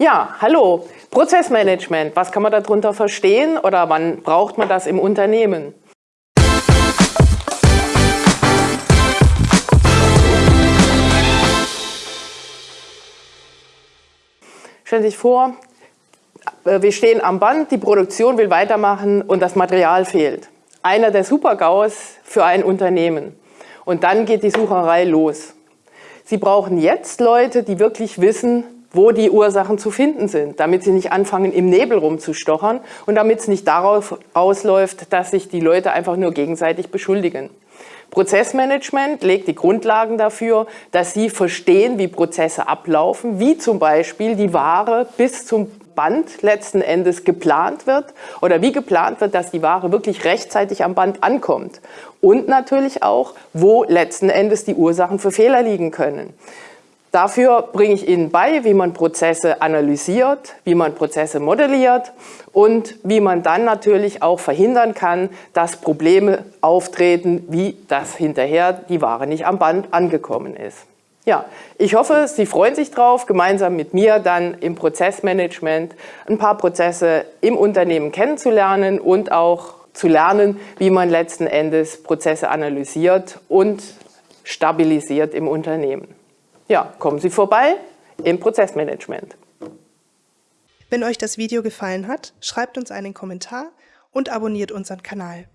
Ja, hallo. Prozessmanagement. Was kann man darunter verstehen oder wann braucht man das im Unternehmen? Stellen Sie sich vor, äh, wir stehen am Band, die Produktion will weitermachen und das Material fehlt. Einer der Super-GAUs für ein Unternehmen. Und dann geht die Sucherei los. Sie brauchen jetzt Leute, die wirklich wissen, wo die Ursachen zu finden sind, damit sie nicht anfangen, im Nebel rumzustochern und damit es nicht darauf ausläuft, dass sich die Leute einfach nur gegenseitig beschuldigen. Prozessmanagement legt die Grundlagen dafür, dass Sie verstehen, wie Prozesse ablaufen, wie zum Beispiel die Ware bis zum Band letzten Endes geplant wird oder wie geplant wird, dass die Ware wirklich rechtzeitig am Band ankommt. Und natürlich auch, wo letzten Endes die Ursachen für Fehler liegen können. Dafür bringe ich Ihnen bei, wie man Prozesse analysiert, wie man Prozesse modelliert und wie man dann natürlich auch verhindern kann, dass Probleme auftreten, wie das hinterher die Ware nicht am Band angekommen ist. Ja, ich hoffe, Sie freuen sich drauf, gemeinsam mit mir dann im Prozessmanagement ein paar Prozesse im Unternehmen kennenzulernen und auch zu lernen, wie man letzten Endes Prozesse analysiert und stabilisiert im Unternehmen. Ja, kommen Sie vorbei im Prozessmanagement. Wenn euch das Video gefallen hat, schreibt uns einen Kommentar und abonniert unseren Kanal.